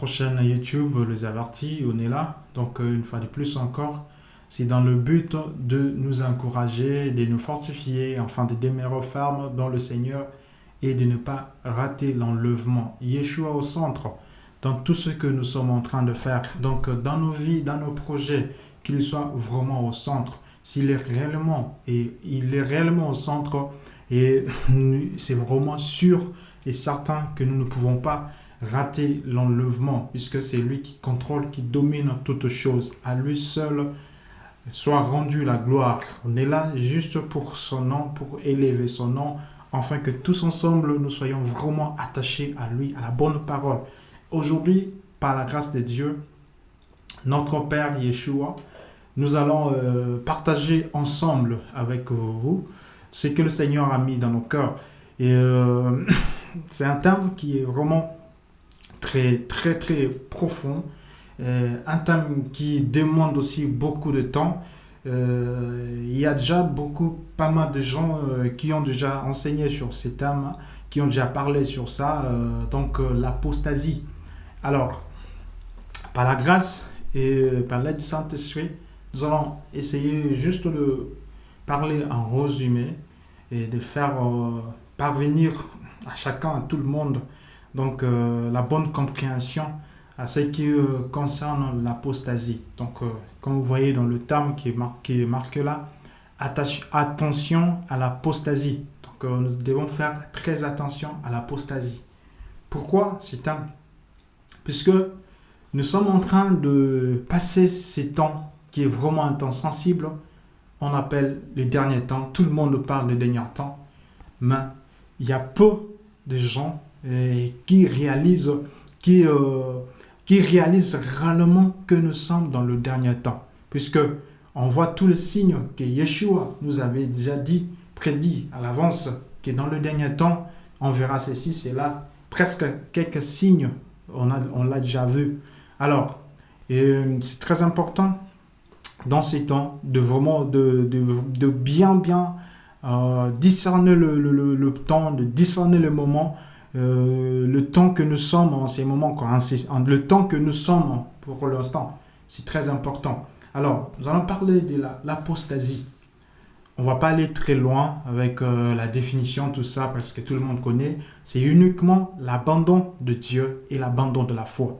notre chaîne YouTube Les Avertis, on est là. Donc euh, une fois de plus encore, c'est dans le but de nous encourager, de nous fortifier, enfin de demeurer fermes dans le Seigneur et de ne pas rater l'enlèvement. Yeshua au centre dans tout ce que nous sommes en train de faire. Donc dans nos vies, dans nos projets, qu'il soit vraiment au centre. S'il est réellement et il est réellement au centre et c'est vraiment sûr et certain que nous ne pouvons pas rater l'enlèvement puisque c'est lui qui contrôle, qui domine toutes choses. À lui seul soit rendu la gloire. On est là juste pour son nom, pour élever son nom, afin que tous ensemble nous soyons vraiment attachés à lui, à la bonne parole. Aujourd'hui, par la grâce de Dieu, notre Père Yeshua, nous allons euh, partager ensemble avec vous ce que le Seigneur a mis dans nos cœurs. Et euh, c'est un thème qui est vraiment très, très, très profond. Euh, un thème qui demande aussi beaucoup de temps. Euh, il y a déjà beaucoup, pas mal de gens euh, qui ont déjà enseigné sur ces thèmes, qui ont déjà parlé sur ça, donc l'apostasie. Alors, par la grâce et par l'aide du Saint-Esprit, nous allons essayer juste de parler en résumé et de faire parvenir à chacun, à tout le monde, donc la bonne compréhension à ce qui euh, concerne l'apostasie. Donc, euh, comme vous voyez dans le terme qui est marqué, là, attention à l'apostasie. Donc, euh, nous devons faire très attention à l'apostasie. Pourquoi c'est un Puisque nous sommes en train de passer ces temps qui est vraiment un temps sensible. On appelle les derniers temps. Tout le monde parle des derniers temps. Mais il y a peu de gens qui réalisent, qui, qui réalise réellement que nous sommes dans le dernier temps. Puisque on voit tous les signes que Yeshua nous avait déjà dit, prédit à l'avance, que dans le dernier temps, on verra ceci, c'est là, presque quelques signes, on l'a on déjà vu. Alors, c'est très important dans ces temps de vraiment de, de, bien bien euh, discerner le, le, le, temps, de discerner le moment euh, le temps que nous sommes en ces moments, le temps que nous sommes pour l'instant, c'est très important. Alors, nous allons parler de l'apostasie. On va pas aller très loin avec euh, la définition, tout ça, parce que tout le monde connaît. C'est uniquement l'abandon de Dieu et l'abandon de la foi.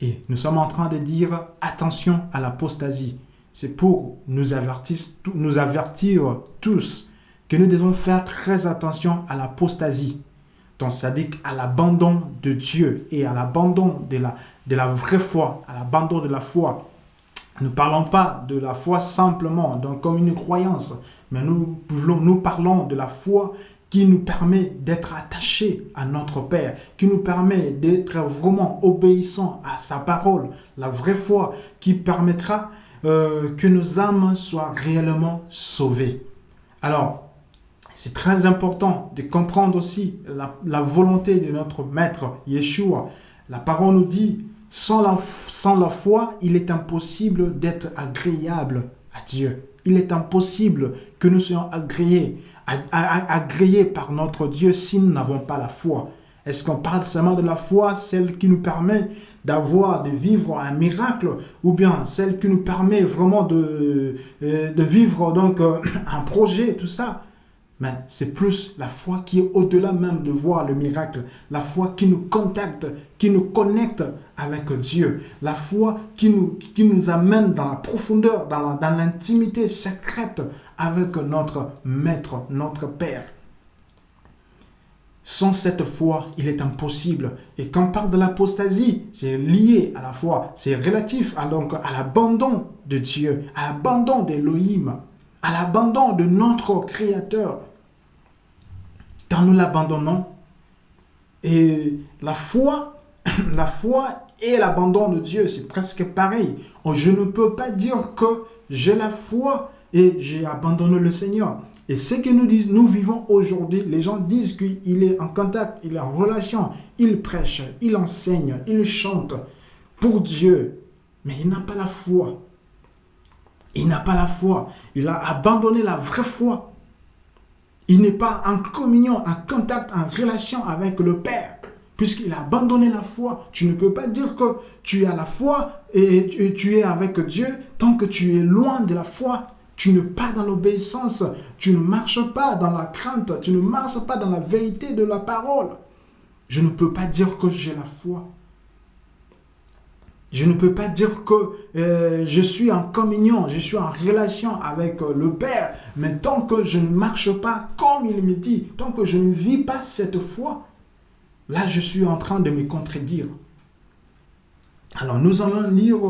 Et nous sommes en train de dire attention à l'apostasie. C'est pour nous avertir tous que nous devons faire très attention à l'apostasie. Donc, ça dit à l'abandon de Dieu et à l'abandon de la, de la vraie foi, à l'abandon de la foi. Nous ne parlons pas de la foi simplement, donc comme une croyance, mais nous, nous parlons de la foi qui nous permet d'être attachés à notre Père, qui nous permet d'être vraiment obéissants à sa parole, la vraie foi qui permettra euh, que nos âmes soient réellement sauvées. Alors, c'est très important de comprendre aussi la, volonté de notre Maître Yeshua. La parole nous dit, sans la, sans la foi, il est impossible d'être agréable à Dieu. Il est impossible que nous soyons agréés, agréés par notre Dieu si nous n'avons pas la foi. Est-ce qu'on parle seulement de la foi, celle qui nous permet d'avoir, de vivre un miracle, ou bien celle qui nous permet vraiment de, euh, de vivre donc euh, un projet, tout ça? Mais c'est plus la foi qui est au-delà même de voir le miracle. La foi qui nous contacte, qui nous connecte avec Dieu. La foi qui nous, qui nous amène dans la profondeur, dans l'intimité secrète avec notre Maître, notre Père. Sans cette foi, il est impossible. Et quand on parle de l'apostasie, c'est lié à la foi. C'est relatif à, à l'abandon de Dieu, à l'abandon d'Élohim, à l'abandon de notre Créateur. Quand nous l'abandonnons, et la foi, la foi et l'abandon de Dieu, c'est presque pareil. Oh, je ne peux pas dire que j'ai la foi et j'ai abandonné le Seigneur. Et ce que nous, disons, nous vivons aujourd'hui, les gens disent qu'il est en contact, il est en relation, il prêche, il enseigne, il chante pour Dieu. Mais il n'a pas la foi. Il n'a pas la foi. Il a abandonné la vraie foi. Il n'est pas en communion, en contact, en relation avec le Père. puisqu'il a abandonné la foi. Tu ne peux pas dire que tu as la foi et tu es avec Dieu tant que tu es loin de la foi. Tu ne pas dans l'obéissance, tu ne marches pas dans la crainte, tu ne marches pas dans la vérité de la parole. Je ne peux pas dire que j'ai la foi. Je ne peux pas dire que euh, je suis en communion, je suis en relation avec euh, le Père, mais tant que je ne marche pas comme il me dit, tant que je ne vis pas cette foi, là je suis en train de me contredire. Alors nous allons lire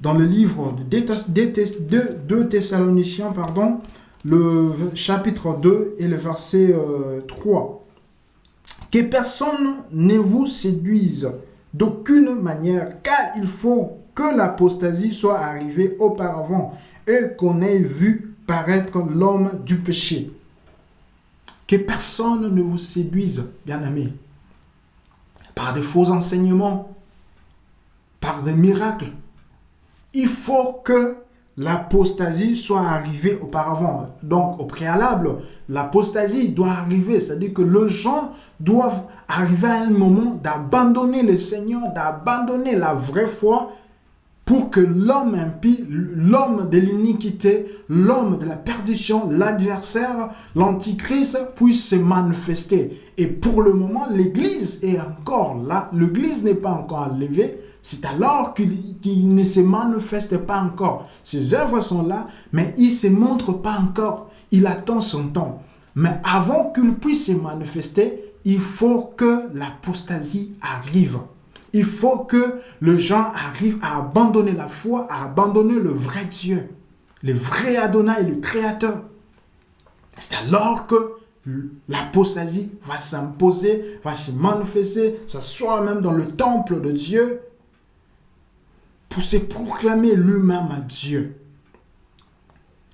dans le livre de 2 Thessaloniciens, pardon, le chapitre 2 et le verset 3. Euh, que personne ne vous séduise d'aucune manière, car il faut que l'apostasie soit arrivée auparavant et qu'on ait vu paraître l'homme du péché. Que personne ne vous séduise, bien-aimés, par de faux enseignements, par des miracles, il faut que l'apostasie soit arrivée auparavant. Donc, au préalable, l'apostasie doit arriver, c'est-à-dire que les gens doivent arriver à un moment d'abandonner le Seigneur, d'abandonner la vraie foi pour que l'homme impie, l'homme de l'iniquité, l'homme de la perdition, l'adversaire, l'antichrist puisse se manifester. Et pour le moment, l'Église est encore là. L'Église n'est pas encore enlevée. C'est alors qu'il ne se manifeste pas encore. Ses œuvres sont là, mais il ne se montre pas encore. Il attend son temps. Mais avant qu'il puisse se manifester, il faut que l'apostasie arrive. Il faut que les gens arrivent à abandonner la foi, à abandonner le vrai Dieu, le vrai Adonai, le Créateur. C'est alors que l'apostasie va s'imposer, va se manifester, soit même dans le temple de Dieu, pour se proclamer lui-même à Dieu.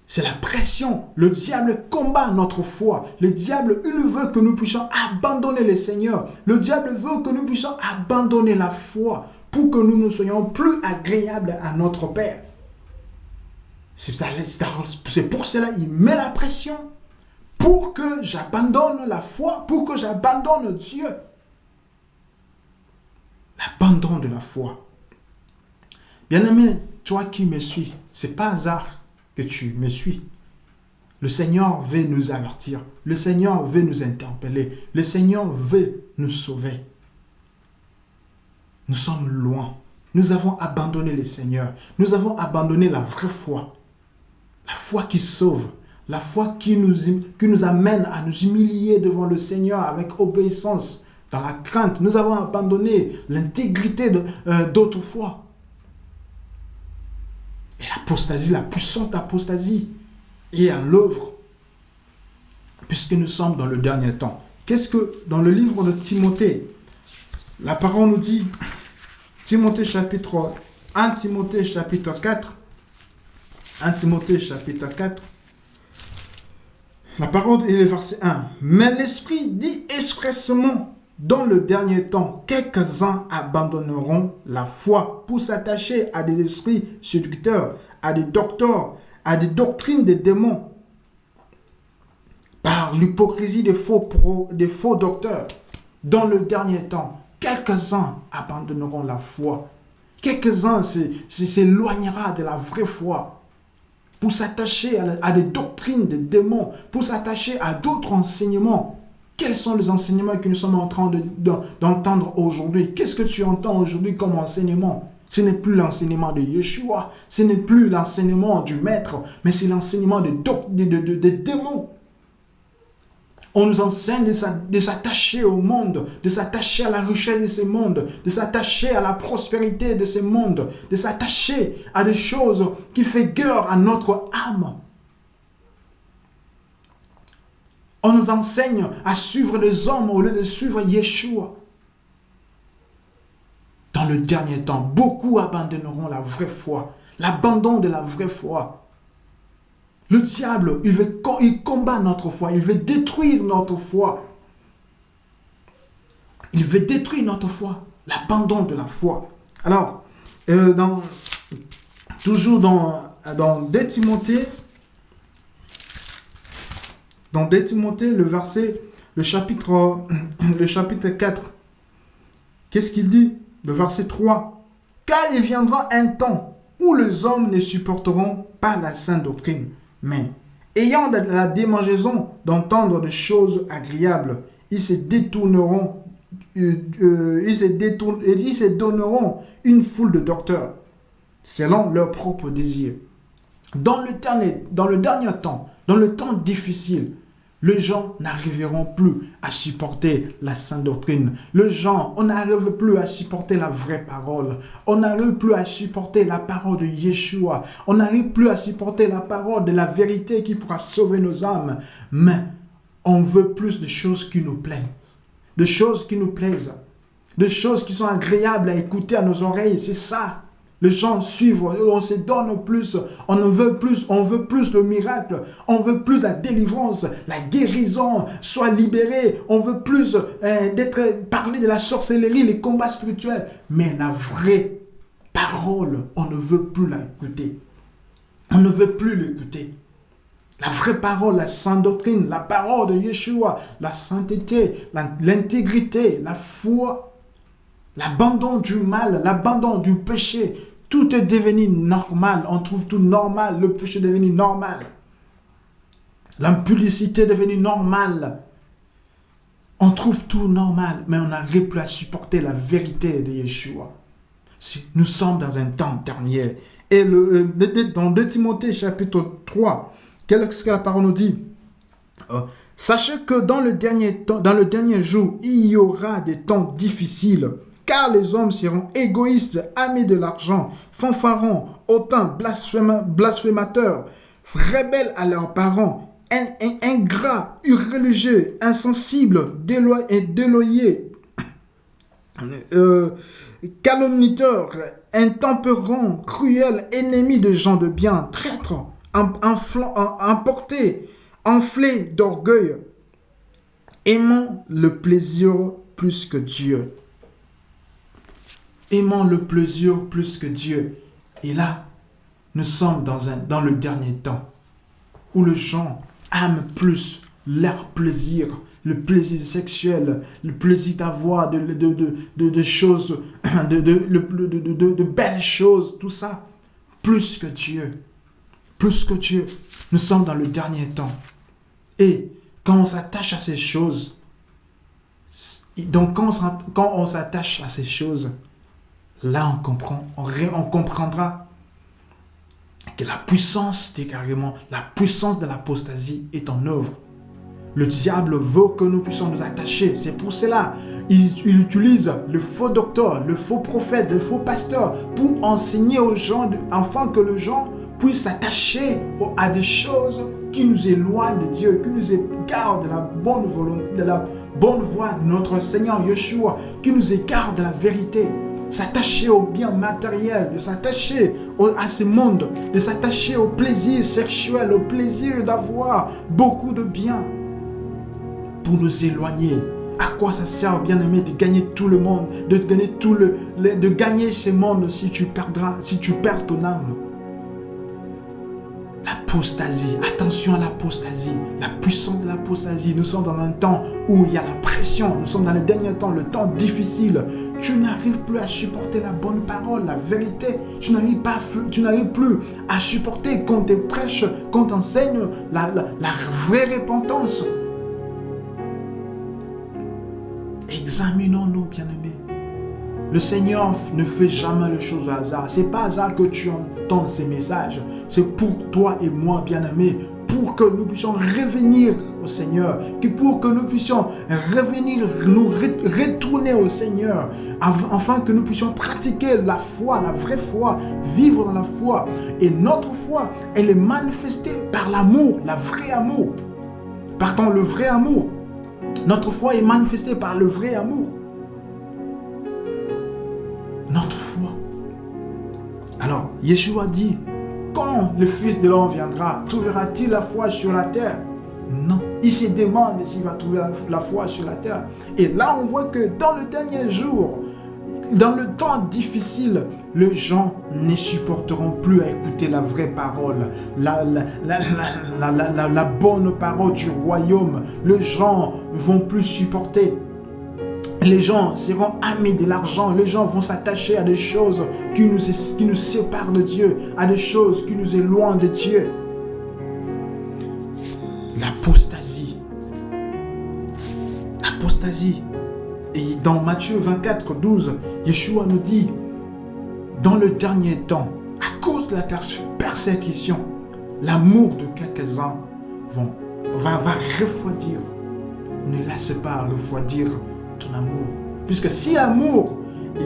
C'est la pression. Le diable combat notre foi. Le diable, il veut que nous puissions abandonner le Seigneur. Le diable veut que nous puissions abandonner la foi pour que nous ne soyons plus agréables à notre Père. C'est pour cela qu'il met la pression pour que j'abandonne la foi, pour que j'abandonne Dieu. L'abandon de la foi. Bien-aimé, toi qui me suis, c'est pas hasard que tu me suis. Le Seigneur veut nous avertir. Le Seigneur veut nous interpeller. Le Seigneur veut nous sauver. Nous sommes loin. Nous avons abandonné le Seigneur. Nous avons abandonné la vraie foi. La foi qui sauve. La foi qui nous, qui nous amène à nous humilier devant le Seigneur avec obéissance, dans la crainte. Nous avons abandonné l'intégrité euh, d'autrefois. Et l'apostasie, la puissante apostasie, est à l'œuvre, puisque nous sommes dans le dernier temps. Qu'est-ce que dans le livre de Timothée, la parole nous dit, Timothée chapitre 1 Timothée chapitre 4, 1 Timothée chapitre 4, la parole est le verset 1. Mais l'Esprit dit expressement dans le dernier temps, quelques-uns abandonneront la foi pour s'attacher à des esprits séducteurs, à des docteurs, à des doctrines des démons, par l'hypocrisie des faux, des faux docteurs. Dans le dernier temps, quelques-uns abandonneront la foi. Quelques-uns s'éloignera de la vraie foi pour s'attacher à des doctrines des démons, pour s'attacher à d'autres enseignements quels sont les enseignements que nous sommes en train d'entendre aujourd'hui? Qu'est-ce que tu entends aujourd'hui comme enseignement? Ce n'est plus l'enseignement de Yeshua, ce n'est plus l'enseignement du maître, mais c'est l'enseignement des de, démons. On nous enseigne de s'attacher au monde, de s'attacher à la richesse de ce monde, de s'attacher à la prospérité de ce monde, de s'attacher à des choses qui font guerre à notre âme. On nous enseigne à suivre les hommes au lieu de suivre Yeshua. Dans le dernier temps, beaucoup abandonneront la vraie foi, l'abandon de la vraie foi. Le diable, il, combat notre foi, il veut détruire notre foi. Il veut détruire notre foi, l'abandon de la foi. Alors, euh, toujours dans, dans 2 Timothée, dans 2 Timothée, le verset, le chapitre, le chapitre 4, qu'est-ce qu'il dit? Le verset 3. Car il viendra un temps où les hommes ne supporteront pas la sainte doctrine, mais ayant la démangeaison d'entendre des choses agréables, ils se détourneront, euh, euh, ils, se ils se donneront une foule de docteurs, selon leurs propres désirs. Dans le, dans le dernier temps, dans le temps difficile, les gens n'arriveront plus à supporter la sainte doctrine. Les gens, on n'arrive plus à supporter la vraie parole. On n'arrive plus à supporter la parole de Yeshua. On n'arrive plus à supporter la parole de la vérité qui pourra sauver nos âmes. Mais on veut plus de choses qui nous plaisent. De choses qui nous plaisent. De choses qui sont agréables à écouter à nos oreilles. C'est ça. Les gens suivent, on se donne plus, on veut plus, on veut plus le miracle, on veut plus la délivrance, la guérison, soit libéré, on veut plus euh, d'être parler de la sorcellerie, les combats spirituels. Mais la vraie parole, on ne veut plus l'écouter. On ne veut plus l'écouter. La vraie parole, la sainte doctrine, la parole de Yeshua, la sainteté, l'intégrité, la foi, l'abandon du mal, l'abandon du péché, tout est devenu normal. On trouve tout normal. Le péché est devenu normal. L'impudicité est devenue normale. On trouve tout normal, mais on n'arrive plus à supporter la vérité de Yeshua. Nous sommes dans un temps dernier. Et le, euh, dans 2 Timothée chapitre 3, qu'est-ce que la parole nous dit? Euh, Sachez que dans le dernier temps, dans le dernier jour, il y aura des temps difficiles car les hommes seront égoïstes, amis de l'argent, fanfarons, hautains, blasphémateurs, rebelles à leurs parents, ingrats, irreligieux, insensibles, déloyés, euh, calomniteurs, intempérants, cruels, ennemis de gens de bien, traîtres, emportés, enflés d'orgueil, aimant le plaisir plus que Dieu aimant le plaisir plus que Dieu. Et là, nous sommes dans, le dernier temps où les gens aiment plus leur plaisir, le plaisir sexuel, le plaisir d'avoir de, de, de, choses, de, de, belles choses, tout ça, plus que Dieu. Plus que Dieu. Nous sommes dans le dernier temps. Et quand on s'attache à ces choses, donc quand on s'attache à ces choses, là on comprend, on, comprendra que la puissance, carrément, la puissance de l'apostasie est en œuvre. Le diable veut que nous puissions nous attacher. C'est pour cela il, utilise le faux docteur, le faux prophète, le faux pasteur pour enseigner aux gens, afin que les gens puissent s'attacher à des choses qui nous éloignent de Dieu, qui nous écartent de la bonne volonté, de voie de notre Seigneur Yeshua, qui nous écartent de la vérité s'attacher au bien matériel, de s'attacher à ce monde, de s'attacher au plaisir sexuel, au plaisir d'avoir beaucoup de biens pour nous éloigner. À quoi ça sert, bien-aimé, de gagner tout le monde, de gagner tout le, de gagner ce monde si tu perdras, si tu perds ton âme? L'apostasie, attention à l'apostasie, la puissance de l'apostasie. Nous sommes dans un temps où il y a la pression, nous sommes dans le dernier temps, le temps difficile. Tu n'arrives plus à supporter la bonne parole, la vérité. Tu n'arrives pas, tu n'arrives plus à supporter qu'on te prêche, qu'on t'enseigne la, la vraie repentance. Examinons-nous, bien-aimés. Le Seigneur ne fait jamais les choses au hasard. C'est pas hasard que tu entends ces messages. C'est pour toi et moi, bien-aimé, pour que nous puissions revenir au Seigneur, pour que nous puissions revenir, nous retourner au Seigneur, afin que nous puissions pratiquer la foi, la vraie foi, vivre dans la foi. Et notre foi, elle est manifestée par l'amour, la vraie amour. Partant le vrai amour. Notre foi est manifestée par le vrai amour Alors, Yeshua dit, quand le Fils de l'homme viendra, trouvera-t-il la foi sur la terre? Non. Il se demande s'il va trouver la foi sur la terre. Et là, on voit que dans le dernier jour, dans le temps difficile, les gens ne supporteront plus à écouter la vraie parole, la, la, bonne parole du royaume. Les gens vont plus supporter les gens seront amis de l'argent. Les gens vont s'attacher à des choses qui nous, séparent de Dieu, à des choses qui nous éloignent de Dieu. L'apostasie. L'apostasie. Et dans Matthieu 24, 12, Yeshua nous dit, dans le dernier temps, à cause de la persécution, l'amour de quelques-uns va, va refroidir. Ne laisse pas refroidir amour. Puisque si l'amour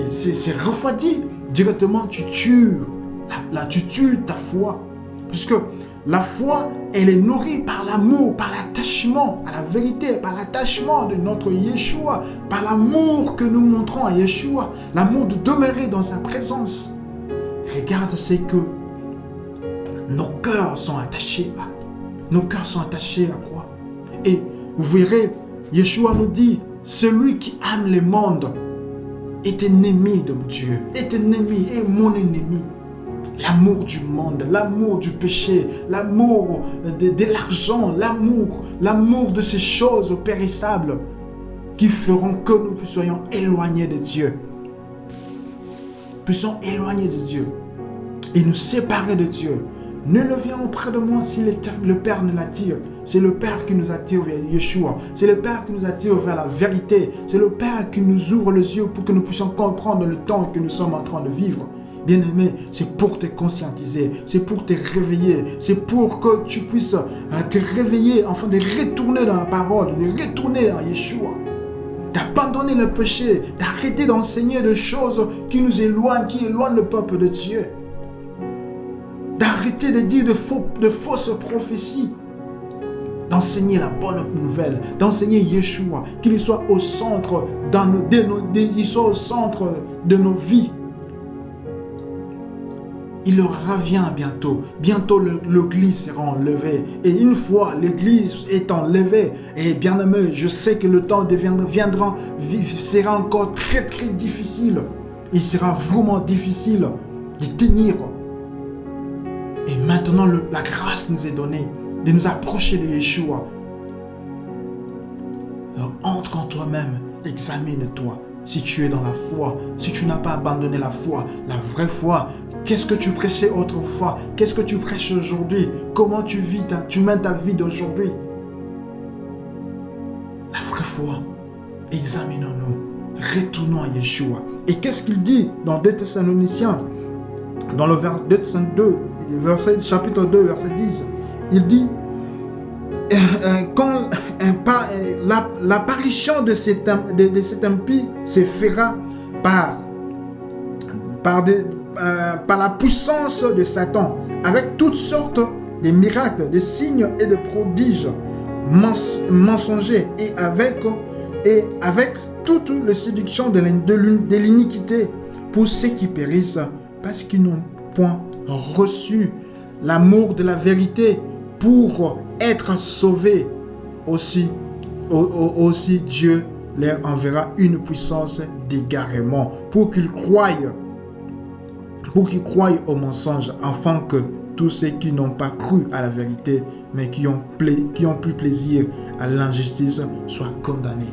c'est refroidi, directement tu tues, là, tu tues ta foi. Puisque la foi, elle est nourrie par l'amour, par l'attachement à la vérité, par l'attachement de notre Yeshua, par l'amour que nous montrons à Yeshua, l'amour de demeurer dans sa présence. Regarde, c'est que nos cœurs sont attachés à. Nos cœurs sont attachés à quoi? Et vous verrez, Yeshua nous dit, celui qui aime le monde est ennemi de Dieu, est ennemi, est mon ennemi. L'amour du monde, l'amour du péché, l'amour de, l'argent, l'amour, l'amour de ces choses périssables qui feront que nous soyons éloignés de Dieu. Puissions éloigner de Dieu et nous séparer de Dieu. Ne vient auprès de moi si le Père ne l'attire. C'est le Père qui nous attire vers Yeshua. C'est le Père qui nous attire vers la vérité. C'est le Père qui nous ouvre les yeux pour que nous puissions comprendre le temps que nous sommes en train de vivre. Bien-aimé, c'est pour te conscientiser, c'est pour te réveiller, c'est pour que tu puisses euh, te réveiller, enfin de retourner dans la parole, de retourner à Yeshua, d'abandonner le péché, d'arrêter d'enseigner des choses qui nous éloignent, qui éloignent le peuple de Dieu de dire de, faux, de fausses prophéties, d'enseigner la bonne nouvelle, d'enseigner Yeshua, qu'il soit au centre, dans nos, de nos, soit au centre de nos vies. Il revient bientôt. Bientôt, l'église sera enlevée. Et une fois l'église est enlevée, et bien aimé, je sais que le temps deviendra, viendra, sera encore très très difficile. Il sera vraiment difficile de tenir maintenant, la grâce nous est donnée de nous approcher de Yeshua. Alors, entre en toi-même, examine-toi. Si tu es dans la foi, si tu n'as pas abandonné la foi, la vraie foi, qu'est-ce que tu prêchais autrefois? Qu'est-ce que tu prêches aujourd'hui? Comment tu vis, ta, tu mènes ta vie d'aujourd'hui? La vraie foi, examinons-nous, retournons à Yeshua. Et qu'est-ce qu'il dit dans 2 Thessaloniciens? Dans le verset 2, verset, chapitre 2, verset 10, il dit euh, euh, quand euh, l'apparition de cet, de, cet impie se fera par, par, la puissance de Satan, avec toutes sortes de miracles, de signes et de prodiges mensongers, et avec, et avec toute les séductions de l'iniquité pour ceux qui périssent, parce qu'ils n'ont point reçu l'amour de la vérité pour être sauvés. Aussi, aussi Dieu leur enverra une puissance d'égarement pour qu'ils croient, pour qu'ils au mensonge, afin que tous ceux qui n'ont pas cru à la vérité, mais qui ont, qui ont pris plaisir à l'injustice, soient condamnés.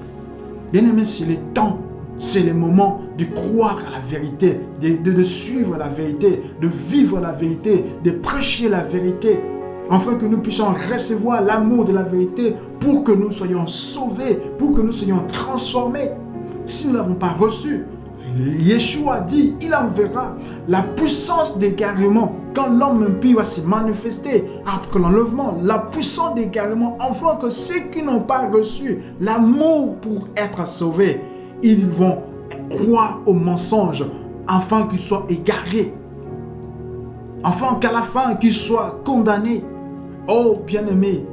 Bien aimé, c'est le temps c'est le moment de croire à la vérité, de, suivre la vérité, de vivre la vérité, de prêcher la vérité, afin que nous puissions recevoir l'amour de la vérité pour que nous soyons sauvés, pour que nous soyons transformés. Si nous ne l'avons pas reçu, Yeshua dit, il enverra la puissance d'égarement quand l'homme impie va se manifester après l'enlèvement, la puissance d'égarement, afin que ceux qui n'ont pas reçu l'amour pour être sauvés, ils vont croire au mensonge afin qu'ils soient égarés. Afin qu'à la fin, qu'ils soient condamnés. Oh bien-aimé,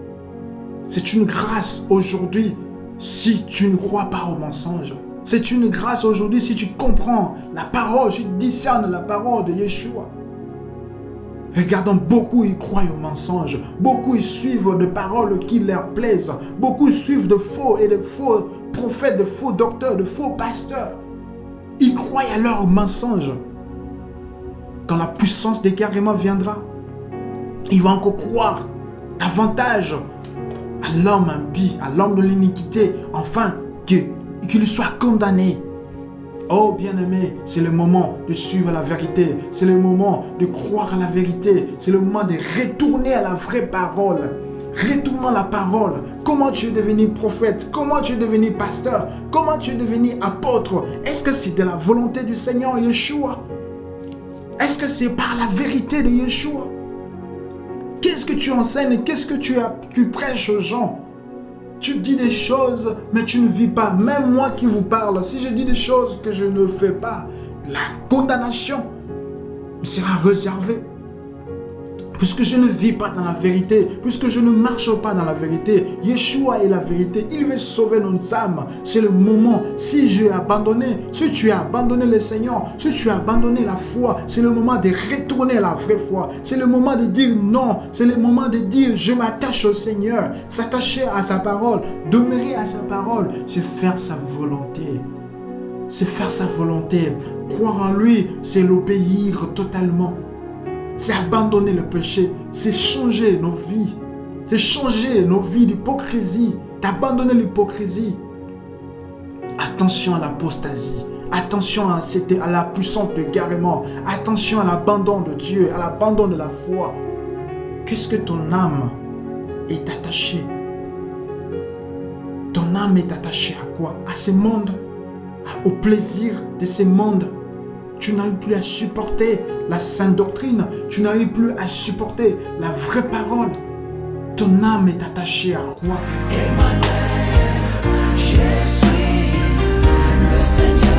c'est une grâce aujourd'hui si tu ne crois pas au mensonge. C'est une grâce aujourd'hui si tu comprends la parole, tu discernes la parole de Yeshua. Regardons, beaucoup ils croient au mensonge. Beaucoup ils suivent des paroles qui leur plaisent. Beaucoup suivent de faux et de faux prophètes, de faux docteurs, de faux pasteurs. Ils croient à leurs mensonges. Quand la puissance des carrément viendra, ils vont encore croire davantage à l'homme impie, à l'homme de l'iniquité, enfin qu'il soit condamné. Oh bien-aimé, c'est le moment de suivre la vérité. C'est le moment de croire à la vérité. C'est le moment de retourner à la vraie parole. Retournons la parole. Comment tu es devenu prophète? Comment tu es devenu pasteur? Comment tu es devenu apôtre? Est-ce que c'est de la volonté du Seigneur Yeshua? Est-ce que c'est par la vérité de Yeshua? Qu'est-ce que tu enseignes? Qu'est-ce que tu, tu prêches aux gens? Tu dis des choses, mais tu ne vis pas. Même moi qui vous parle, si je dis des choses que je ne fais pas, la condamnation sera réservée puisque je ne vis pas dans la vérité, puisque je ne marche pas dans la vérité, Yeshua est la vérité, il veut sauver nos âmes. C'est le moment, si j'ai abandonné, si tu as abandonné le Seigneur, si tu as abandonné la foi, c'est le moment de retourner à la vraie foi. C'est le moment de dire non, c'est le moment de dire je m'attache au Seigneur, s'attacher à sa parole, demeurer à sa parole, c'est faire sa volonté c'est faire sa volonté. Croire en lui, c'est l'obéir totalement c'est abandonner le péché, c'est changer nos vies, c'est changer nos vies d'hypocrisie, d'abandonner l'hypocrisie. Attention à l'apostasie, attention à, à la puissance de garement, attention à l'abandon de Dieu, à l'abandon de la foi. Qu'est-ce que ton âme est attachée? Ton âme est attachée à quoi? À ce monde, au plaisir de ce monde? Tu n'arrives plus à supporter la sainte doctrine. Tu n'arrives plus à supporter la vraie parole. Ton âme est attachée à quoi? Emmanuel, je suis le Seigneur.